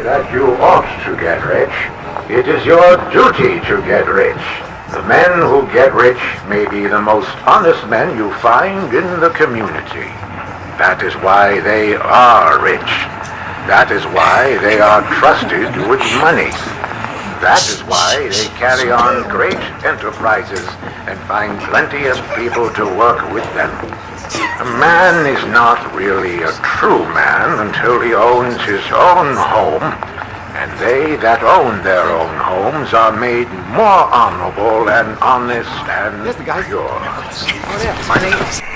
that you ought to get rich. It is your duty to get rich. The men who get rich may be the most honest men you find in the community. That is why they are rich. That is why they are trusted with money. That is why they carry on great enterprises and find plenty of people to work with them. A man is not really a true man until he owns his own home, and they that own their own homes are made more honorable and honest and Yes, pure. Oh,